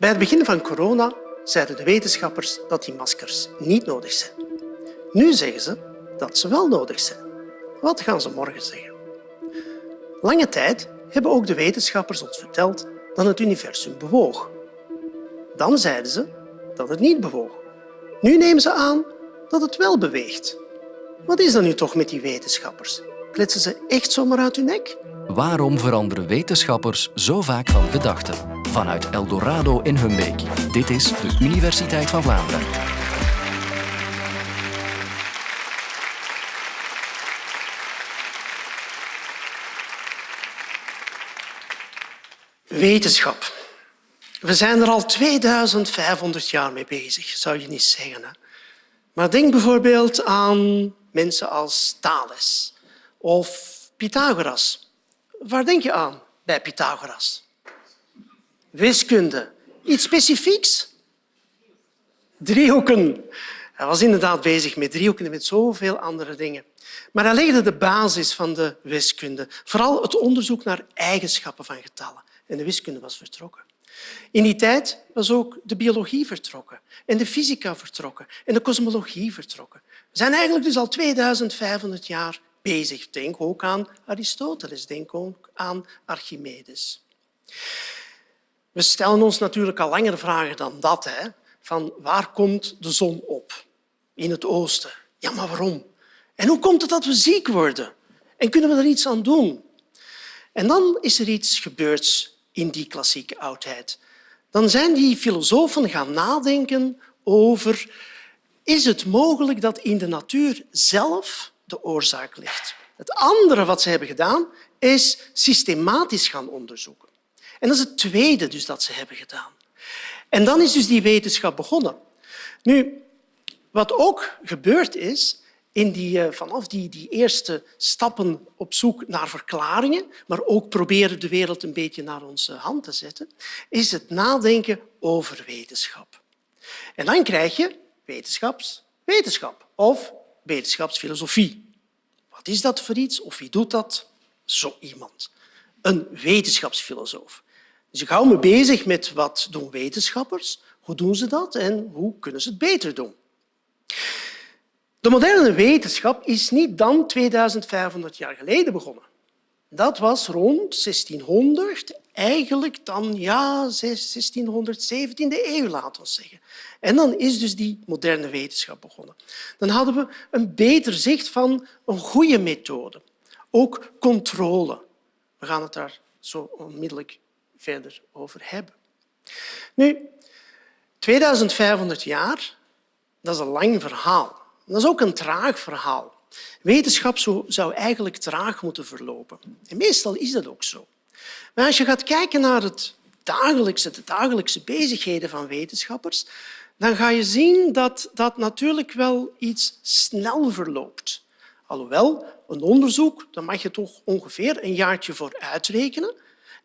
Bij het begin van corona zeiden de wetenschappers dat die maskers niet nodig zijn. Nu zeggen ze dat ze wel nodig zijn. Wat gaan ze morgen zeggen? Lange tijd hebben ook de wetenschappers ons verteld dat het universum bewoog. Dan zeiden ze dat het niet bewoog. Nu nemen ze aan dat het wel beweegt. Wat is dan nu toch met die wetenschappers? Kletsen ze echt zomaar uit hun nek? Waarom veranderen wetenschappers zo vaak van gedachten? Vanuit Eldorado in Humbeek. Dit is de Universiteit van Vlaanderen. Wetenschap. We zijn er al 2500 jaar mee bezig, zou je niet zeggen. Hè? Maar denk bijvoorbeeld aan mensen als Thales of Pythagoras. Waar denk je aan bij Pythagoras? Wiskunde. Iets specifieks? Driehoeken. Hij was inderdaad bezig met driehoeken en met zoveel andere dingen. Maar hij legde de basis van de wiskunde. Vooral het onderzoek naar eigenschappen van getallen. En de wiskunde was vertrokken. In die tijd was ook de biologie vertrokken en de fysica vertrokken en de kosmologie vertrokken. We zijn eigenlijk dus al 2500 jaar bezig. Denk ook aan Aristoteles, denk ook aan Archimedes. We stellen ons natuurlijk al langer vragen dan dat. Hè? Van waar komt de zon op? In het oosten. Ja, maar waarom? En hoe komt het dat we ziek worden? En kunnen we er iets aan doen? En dan is er iets gebeurd in die klassieke oudheid. Dan zijn die filosofen gaan nadenken over is het mogelijk dat in de natuur zelf de oorzaak ligt. Het andere wat ze hebben gedaan is systematisch gaan onderzoeken. En dat is het tweede dus dat ze hebben gedaan. En dan is dus die wetenschap begonnen. Nu, wat ook gebeurd is, in die, eh, vanaf die, die eerste stappen op zoek naar verklaringen, maar ook proberen de wereld een beetje naar onze hand te zetten, is het nadenken over wetenschap. En dan krijg je wetenschapswetenschap of wetenschapsfilosofie. Wat is dat voor iets of wie doet dat? Zo iemand. Een wetenschapsfilosoof. Dus ik hou me bezig met wat doen wetenschappers, hoe doen ze dat en hoe kunnen ze het beter doen. De moderne wetenschap is niet dan 2500 jaar geleden begonnen. Dat was rond 1600, eigenlijk dan ja, 1617e eeuw, laten we zeggen. En dan is dus die moderne wetenschap begonnen. Dan hadden we een beter zicht van een goede methode. Ook controle. We gaan het daar zo onmiddellijk verder over hebben. Nu, 2500 jaar, dat is een lang verhaal. Dat is ook een traag verhaal. Wetenschap zou eigenlijk traag moeten verlopen. En meestal is dat ook zo. Maar als je gaat kijken naar het dagelijkse, de dagelijkse bezigheden van wetenschappers, dan ga je zien dat dat natuurlijk wel iets snel verloopt. Alhoewel, een onderzoek, daar mag je toch ongeveer een jaartje voor uitrekenen.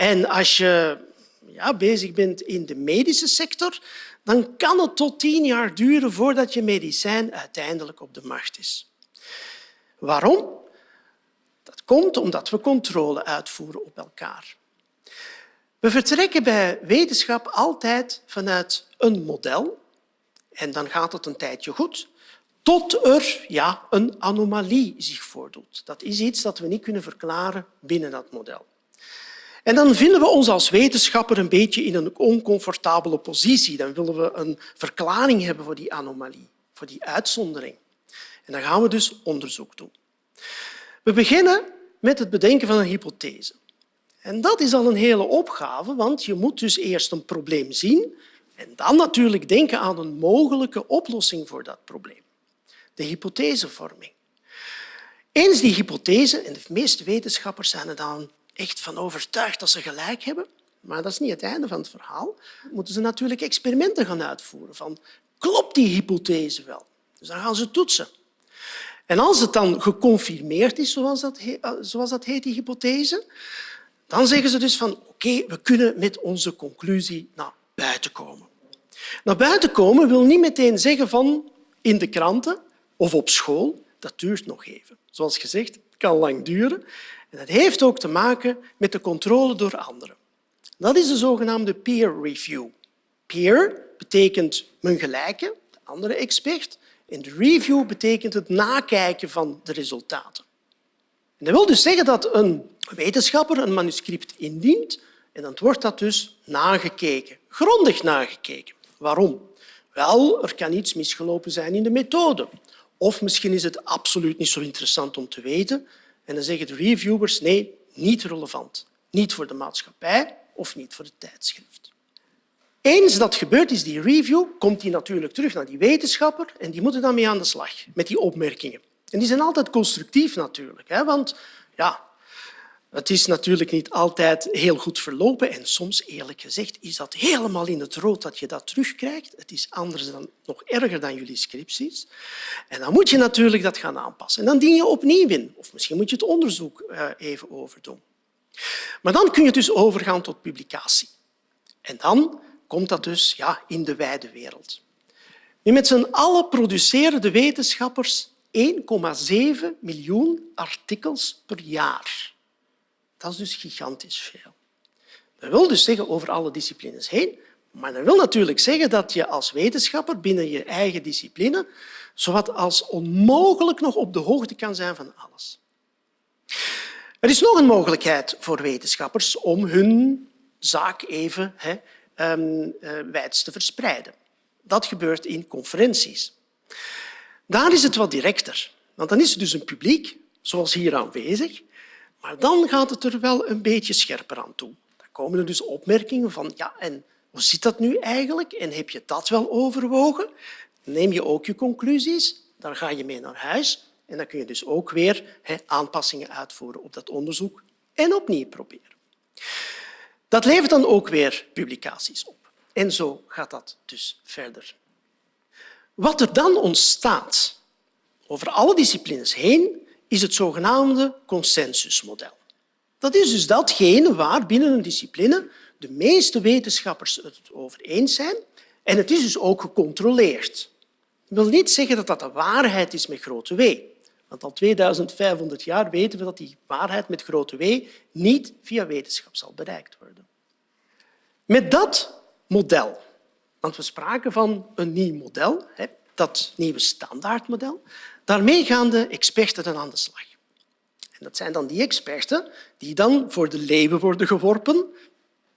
En als je ja, bezig bent in de medische sector, dan kan het tot tien jaar duren voordat je medicijn uiteindelijk op de markt is. Waarom? Dat komt omdat we controle uitvoeren op elkaar. We vertrekken bij wetenschap altijd vanuit een model en dan gaat het een tijdje goed, tot er ja, een anomalie zich voordoet. Dat is iets dat we niet kunnen verklaren binnen dat model. En dan vinden we ons als wetenschapper een beetje in een oncomfortabele positie. Dan willen we een verklaring hebben voor die anomalie, voor die uitzondering. En dan gaan we dus onderzoek doen. We beginnen met het bedenken van een hypothese. En dat is al een hele opgave, want je moet dus eerst een probleem zien en dan natuurlijk denken aan een mogelijke oplossing voor dat probleem. De hypothesevorming. Eens die hypothese, en de meeste wetenschappers zijn er dan echt van overtuigd dat ze gelijk hebben, maar dat is niet het einde van het verhaal, moeten ze natuurlijk experimenten gaan uitvoeren. Van, klopt die hypothese wel? Dus dan gaan ze toetsen. En als het dan geconfirmeerd is, zoals dat, eh, zoals dat heet, die hypothese, dan zeggen ze dus van oké, we kunnen met onze conclusie naar buiten komen. Naar buiten komen wil niet meteen zeggen van in de kranten of op school. Dat duurt nog even. Zoals gezegd, het kan lang duren. Dat heeft ook te maken met de controle door anderen. Dat is de zogenaamde peer review. peer betekent mijn gelijke, de andere expert. En de review betekent het nakijken van de resultaten. En dat wil dus zeggen dat een wetenschapper een manuscript indient en dan wordt dat dus nagekeken, grondig nagekeken. Waarom? Wel, er kan iets misgelopen zijn in de methode. Of misschien is het absoluut niet zo interessant om te weten. En dan zeggen de reviewers, nee, niet relevant. Niet voor de maatschappij of niet voor het tijdschrift. Eens dat gebeurt is, die review, komt die natuurlijk terug naar die wetenschapper en die moeten dan mee aan de slag met die opmerkingen. En die zijn altijd constructief natuurlijk, hè, want ja, het is natuurlijk niet altijd heel goed verlopen en soms, eerlijk gezegd, is dat helemaal in het rood dat je dat terugkrijgt. Het is anders dan, nog erger dan jullie scripties. En dan moet je natuurlijk dat gaan aanpassen. En dan dien je opnieuw in. Of misschien moet je het onderzoek eh, even overdoen. Maar dan kun je dus overgaan tot publicatie. En dan komt dat dus ja, in de wijde wereld. Nu, met z'n allen produceren de wetenschappers 1,7 miljoen artikels per jaar. Dat is dus gigantisch veel. Dat wil dus zeggen over alle disciplines heen, maar dat wil natuurlijk zeggen dat je als wetenschapper binnen je eigen discipline zowat als onmogelijk nog op de hoogte kan zijn van alles. Er is nog een mogelijkheid voor wetenschappers om hun zaak even hè, um, wijds te verspreiden. Dat gebeurt in conferenties. Daar is het wat directer, want dan is er dus een publiek, zoals hier aanwezig, maar dan gaat het er wel een beetje scherper aan toe. Dan komen er dus opmerkingen van ja, en hoe zit dat nu eigenlijk? En heb je dat wel overwogen? Neem je ook je conclusies, dan ga je mee naar huis en dan kun je dus ook weer aanpassingen uitvoeren op dat onderzoek en opnieuw proberen. Dat levert dan ook weer publicaties op. En zo gaat dat dus verder. Wat er dan ontstaat over alle disciplines heen, is het zogenaamde consensusmodel. Dat is dus datgene waar binnen een discipline de meeste wetenschappers het over eens zijn en het is dus ook gecontroleerd. Dat wil niet zeggen dat dat de waarheid is met grote W. Want al 2500 jaar weten we dat die waarheid met grote W niet via wetenschap zal bereikt worden. Met dat model, want we spraken van een nieuw model, dat nieuwe standaardmodel, daarmee gaan de experten dan aan de slag. En dat zijn dan die experten die dan voor de leeuwen worden geworpen.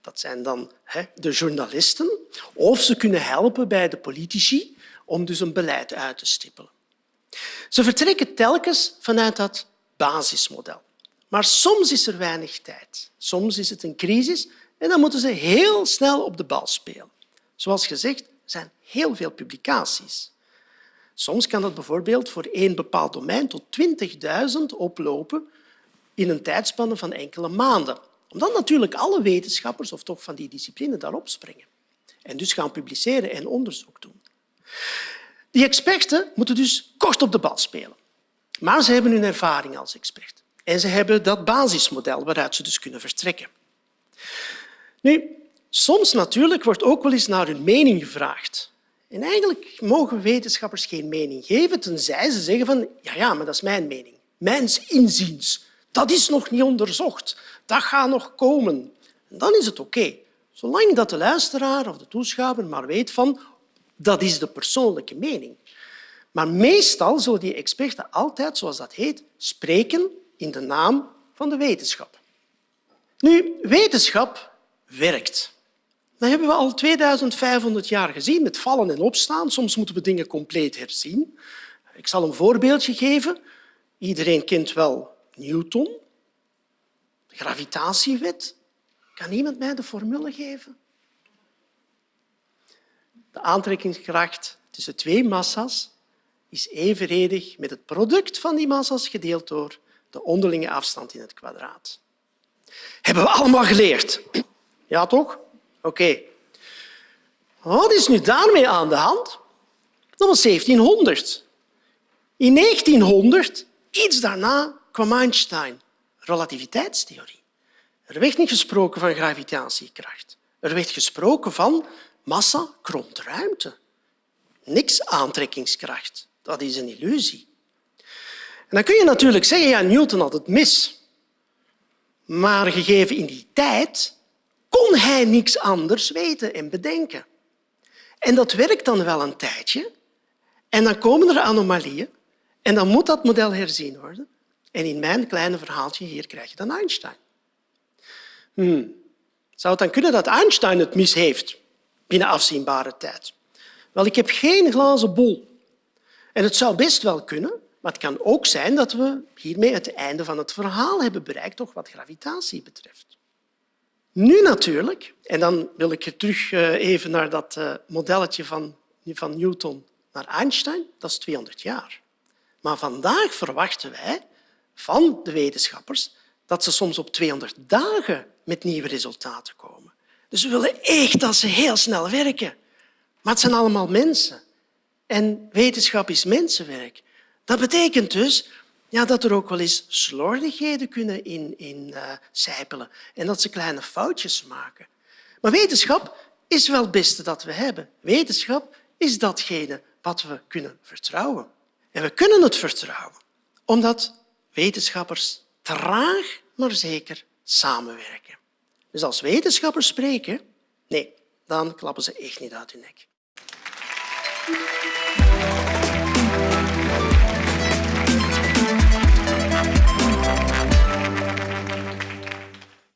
Dat zijn dan de journalisten. Of ze kunnen helpen bij de politici om dus een beleid uit te stippelen. Ze vertrekken telkens vanuit dat basismodel. Maar soms is er weinig tijd. Soms is het een crisis en dan moeten ze heel snel op de bal spelen. Zoals gezegd, zijn heel veel publicaties. Soms kan dat bijvoorbeeld voor één bepaald domein tot 20.000 oplopen in een tijdspanne van enkele maanden. Omdat natuurlijk alle wetenschappers, of toch van die discipline, daarop springen. En dus gaan publiceren en onderzoek doen. Die experten moeten dus kort op de bal spelen. Maar ze hebben hun ervaring als expert. En ze hebben dat basismodel waaruit ze dus kunnen vertrekken. Nu, soms natuurlijk wordt ook wel eens naar hun mening gevraagd. En eigenlijk mogen wetenschappers geen mening geven, tenzij ze zeggen van ja, ja, maar dat is mijn mening. Mijns inziens. Dat is nog niet onderzocht. Dat gaat nog komen. En dan is het oké. Zolang dat de luisteraar of de toeschouwer maar weet van dat is de persoonlijke mening. Maar meestal zullen die experten altijd, zoals dat heet, spreken in de naam van de wetenschap. Nu, wetenschap werkt. Dat hebben we al 2500 jaar gezien met vallen en opstaan. Soms moeten we dingen compleet herzien. Ik zal een voorbeeldje geven. Iedereen kent wel Newton, de gravitatiewet. Kan iemand mij de formule geven? De aantrekkingskracht tussen twee massa's is evenredig met het product van die massa's gedeeld door de onderlinge afstand in het kwadraat. Hebben we allemaal geleerd. Ja, toch? Oké. Wat is nu daarmee aan de hand? Dat was 1700. In 1900, iets daarna, kwam Einstein, relativiteitstheorie. Er werd niet gesproken van gravitatiekracht. Er werd gesproken van massa kromt ruimte. Niks aantrekkingskracht. Dat is een illusie. En dan kun je natuurlijk zeggen, ja, Newton had het mis. Maar gegeven in die tijd kon hij niks anders weten en bedenken. En dat werkt dan wel een tijdje. En dan komen er anomalieën. En dan moet dat model herzien worden. En in mijn kleine verhaaltje hier krijg je dan Einstein. Hmm. Zou het dan kunnen dat Einstein het mis heeft binnen afzienbare tijd? Wel, ik heb geen glazen bol. En het zou best wel kunnen, maar het kan ook zijn dat we hiermee het einde van het verhaal hebben bereikt, toch wat gravitatie betreft. Nu natuurlijk, en dan wil ik terug eh, even naar dat eh, modelletje van, van Newton naar Einstein, dat is 200 jaar. Maar vandaag verwachten wij van de wetenschappers dat ze soms op 200 dagen met nieuwe resultaten komen. Dus we willen echt dat ze heel snel werken. Maar het zijn allemaal mensen. En wetenschap is mensenwerk. Dat betekent dus ja, dat er ook wel eens slordigheden kunnen in, in uh, en dat ze kleine foutjes maken. Maar wetenschap is wel het beste dat we hebben. Wetenschap is datgene wat we kunnen vertrouwen. En we kunnen het vertrouwen omdat wetenschappers traag maar zeker samenwerken. Dus als wetenschappers spreken, nee, dan klappen ze echt niet uit hun nek.